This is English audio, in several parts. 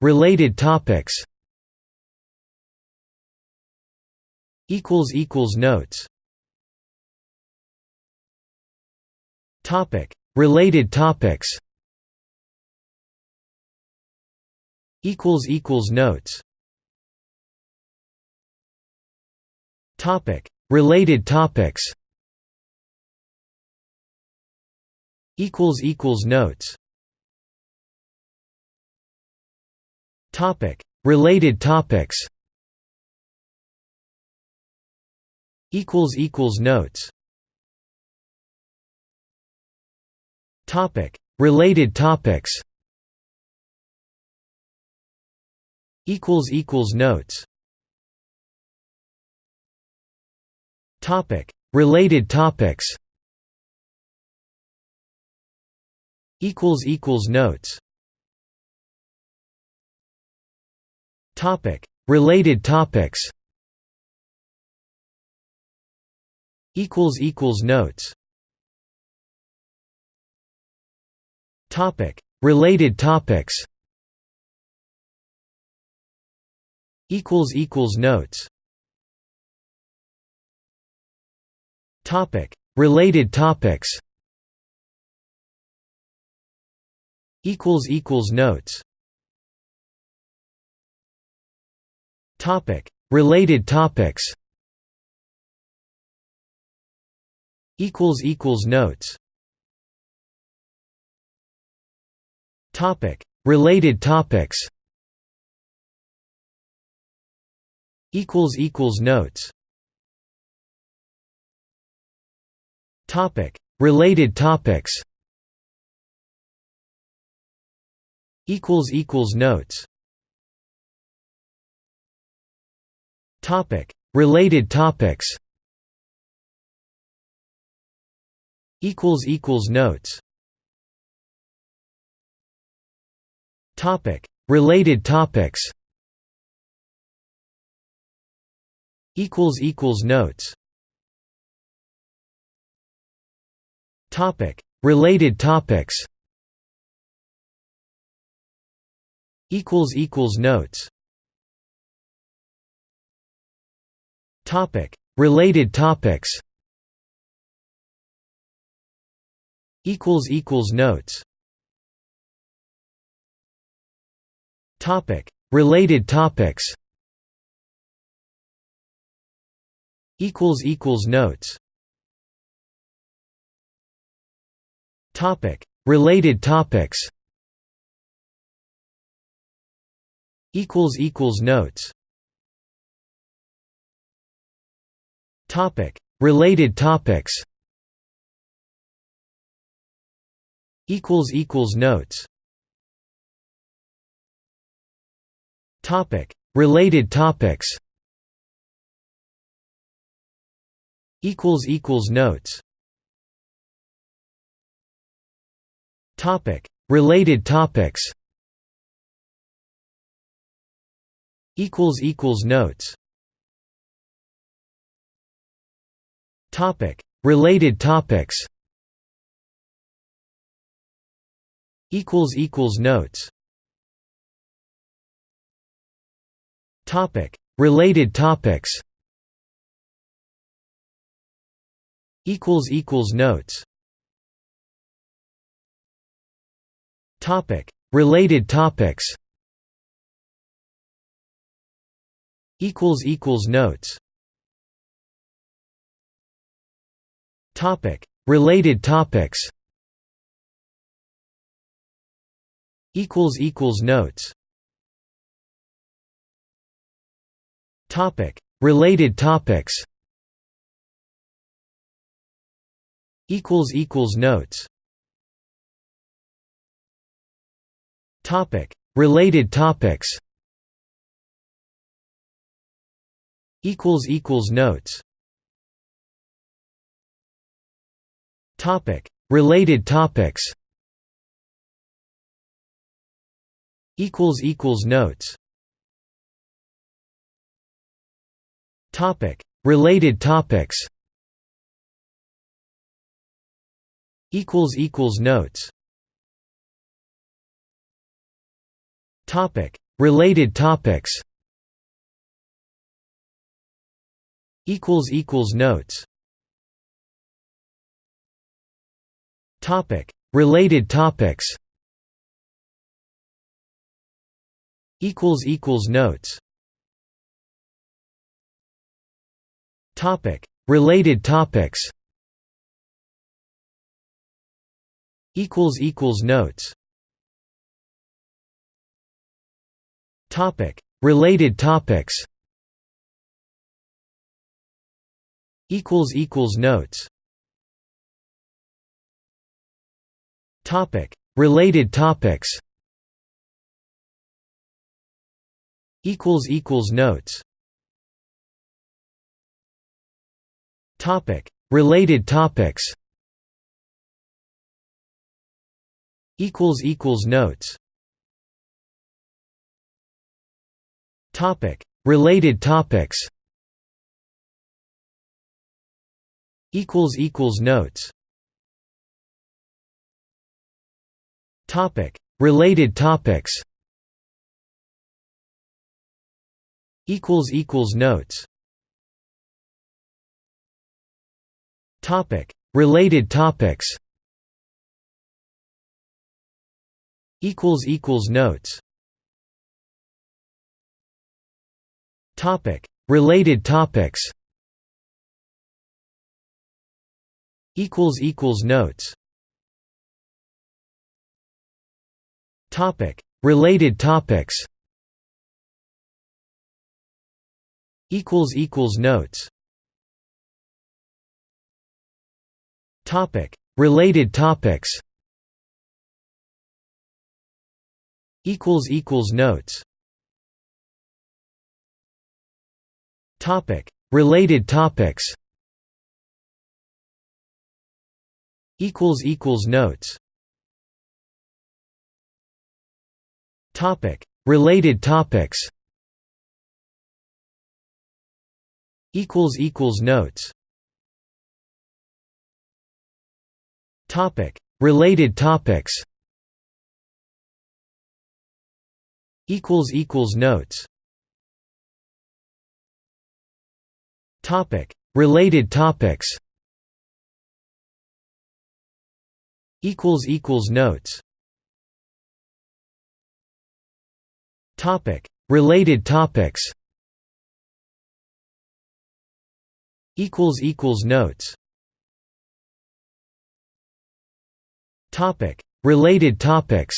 Related topics. Equals equals notes. Topic: Related topics. Equals equals notes. Topic: Related topics. Equals equals notes. Topic: Related topics. Equals equals notes. Topic: Related topics. Equals equals notes. Topic: Related topics. Equals equals notes. Topic: Related topics. Equals equals notes. Topic: Related topics. Equals equals notes. Topic: Related topics. Equals equals notes. Topic: Related topics. Equals equals notes. Topic: Related topics. Equals equals notes. Topic: Related topics. Equals equals notes. Related topics. Equals equals notes. Topic: Related topics. Equals equals notes. Topic: Related topics. Equals equals notes. Topic: Related topics. Equals equals notes. Topic: Related topics. Equals equals notes. Topic: Related topics. Equals equals notes. Topic: Related topics. Equals equals notes. Topic: Related topics. Equals equals notes. Topic: Related topics. Equals equals notes. Topic: Related topics. Equals equals notes. Topic: Related topics. Equals equals notes. Topic: Related topics. Equals equals notes. Topic: Related topics. Equals equals notes. Topic: Related topics. Equals equals notes. Topic: Related topics. Equals equals notes. Topic: Related topics. Equals equals notes. Topic: Related topics. Equals equals notes. Topic: Related topics. Equals equals notes. Related topics. Equals equals notes. Topic: Related topics. Equals equals notes. Topic: Related topics. Equals equals notes. Topic: Related topics. Equals equals notes. Topic: Related topics. Equals equals notes. Topic: Related topics. Equals equals notes. Topic: Related topics. Equals equals notes. Topic: Related topics. Equals equals notes. Topic: Related topics. Equals equals notes. Topic: Related topics. Equals equals notes. Topic: Related topics. Equals equals notes. Topic: Related topics. Equals equals notes. Topic: Related topics. Equals equals notes. Topic: Related topics. Equals equals notes. Topic: Related topics. Equals equals notes. Topic: Related topics. Equals equals notes. Topic: Related topics.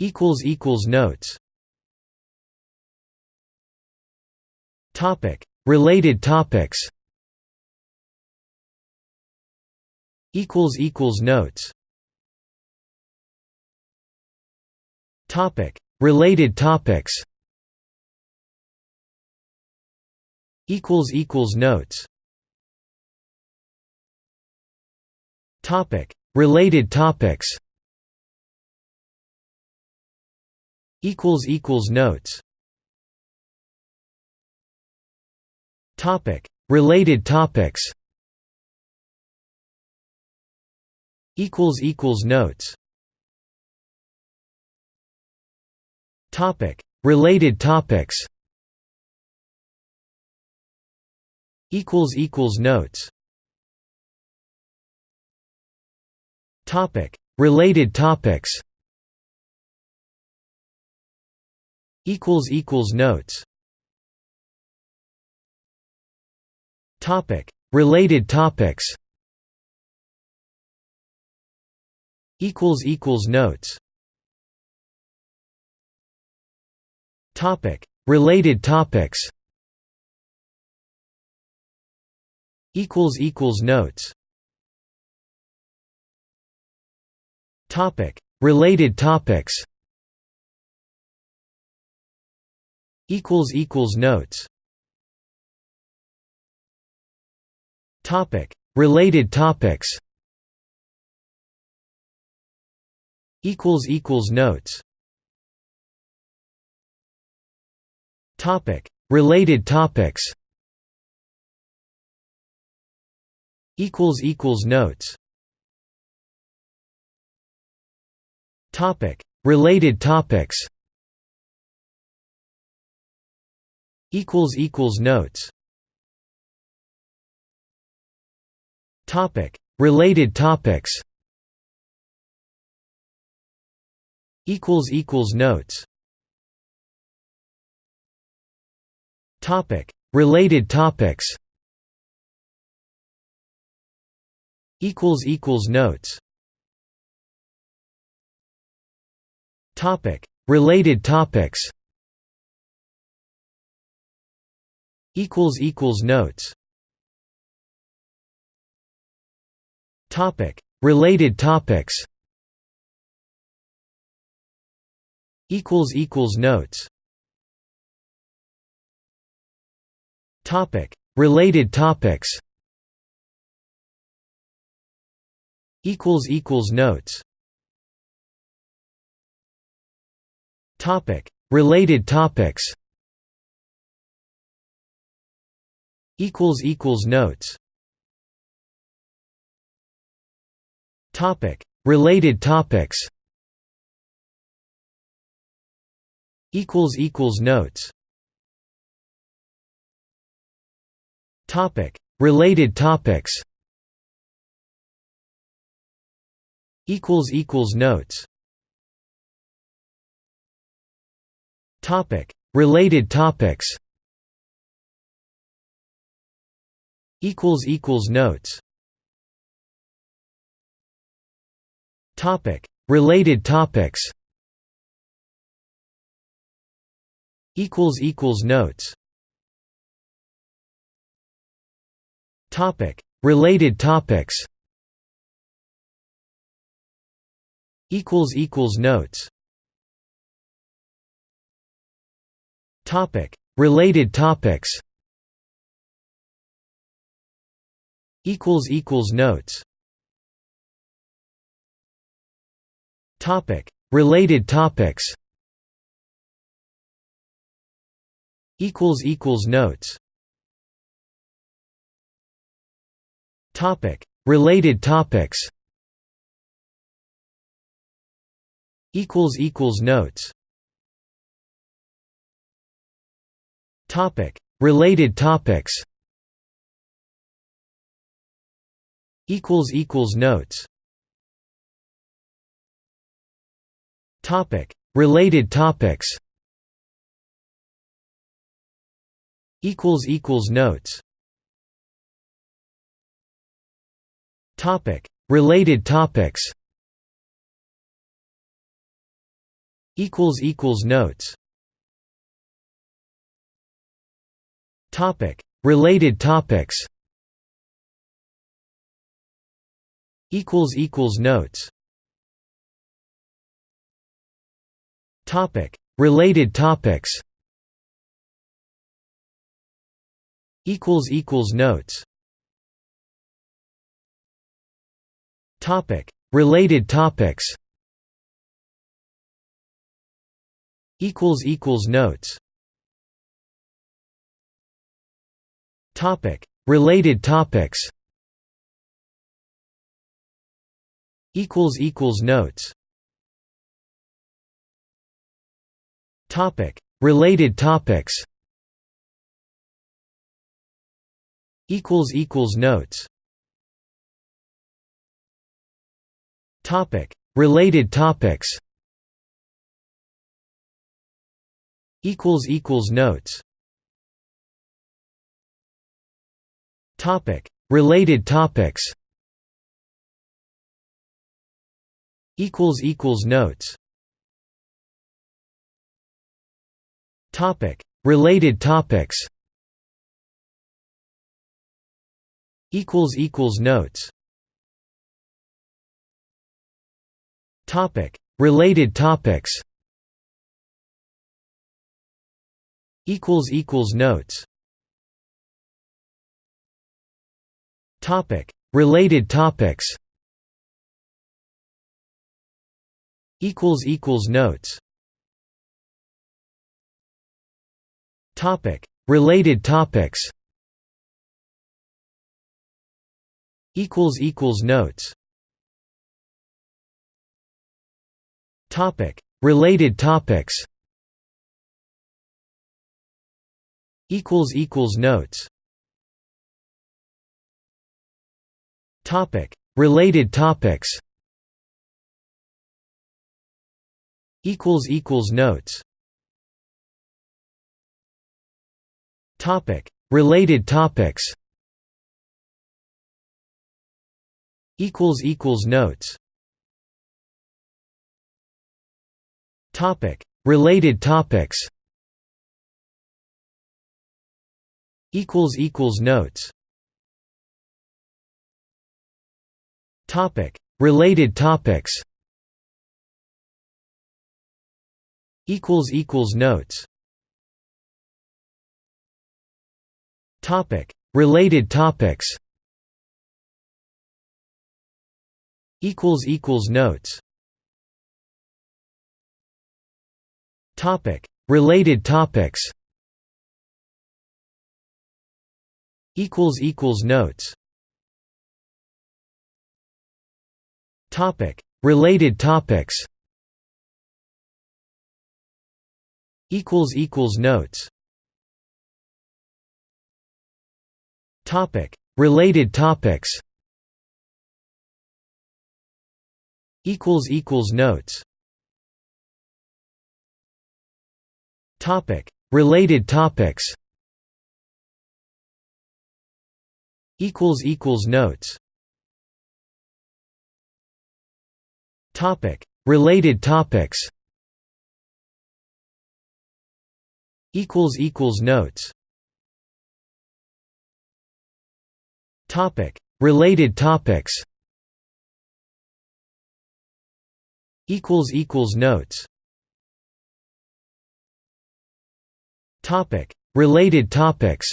Equals equals notes. Topic: Related topics. Equals equals notes. Topic: Related topics. Equals equals notes. Topic: Related topics. Equals equals notes. Topic: Related topics. Equals equals notes. Topic: Related topics. Equals equals notes. Topic: Related topics. Equals equals notes. Topic: Related topics. Equals equals notes. Topic: Related topics. Equals equals notes. Topic: Related topics. Equals equals notes. Topic: Related topics. Equals equals notes. Related topics. Equals equals notes. Topic: Related topics. Equals equals notes. Topic: Related topics. Equals equals notes. Topic: Related topics. Equals equals notes. Topic: Related topics. Equals equals notes. Topic: Related topics. Equals equals notes. Topic: Related topics. Equals equals notes. Topic: Related topics. Equals equals notes. Topic: Related topics. Equals equals notes. Topic: Related topics. Equals equals notes. Topic: Related topics. Equals equals notes. Topic: Related topics. Equals equals notes. Topic: Related topics. Equals equals notes. Topic: Related topics. Equals equals notes. Topic: Related topics. Equals equals notes. Topic: Related topics. Equals equals notes. Topic: Related topics. Equals equals notes. Topic: Related topics. Equals equals notes. Topic: Related topics. Equals equals notes. Topic: Related topics. Equals equals notes. Topic: Related topics. Equals equals notes. Topic: Related topics. Equals equals notes. Topic: Related topics. Equals equals notes. Topic: Related topics. Equals equals notes. Topic: Related topics. Equals equals notes. Topic: Related topics. Equals equals notes. Topic: Related topics. Equals equals notes. Topic: Related topics. Equals equals notes. Topic: Related topics. Equals equals notes. Topic: Related topics. Equals equals notes. Related topics. Equals equals notes. Topic: Related topics. Equals equals notes. Topic: Related topics. Equals equals notes. Topic: Related topics. Equals equals notes. Topic: Related topics. Equals equals notes. Topic: Related topics. Equals equals notes. Topic: Related topics. Equals equals notes. Topic: Related topics. Equals equals notes. Topic: Related topics. Equals equals notes. Related topics. Equals equals notes. Topic: Related topics. Equals equals notes. Topic: Related topics. Equals equals notes. Topic: Related topics.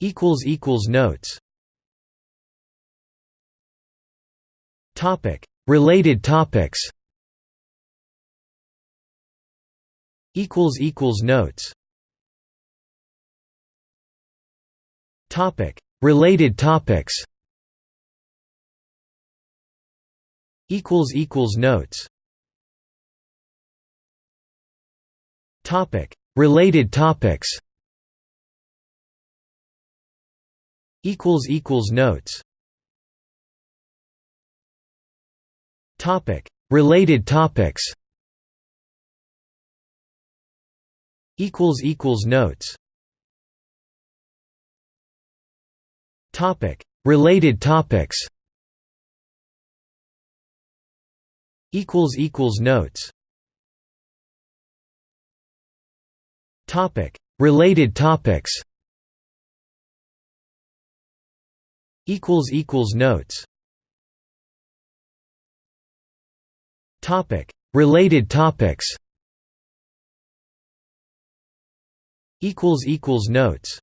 Equals equals notes. Topic: Related topics. Equals equals notes. Topic: Related topics. Equals equals notes. Topic: Related topics. Equals equals notes. Topic: Related topics. Equals equals notes. Topic: Related topics. Equals equals notes. Topic: Related topics. Equals equals notes. Topic: Related topics. Equals equals notes.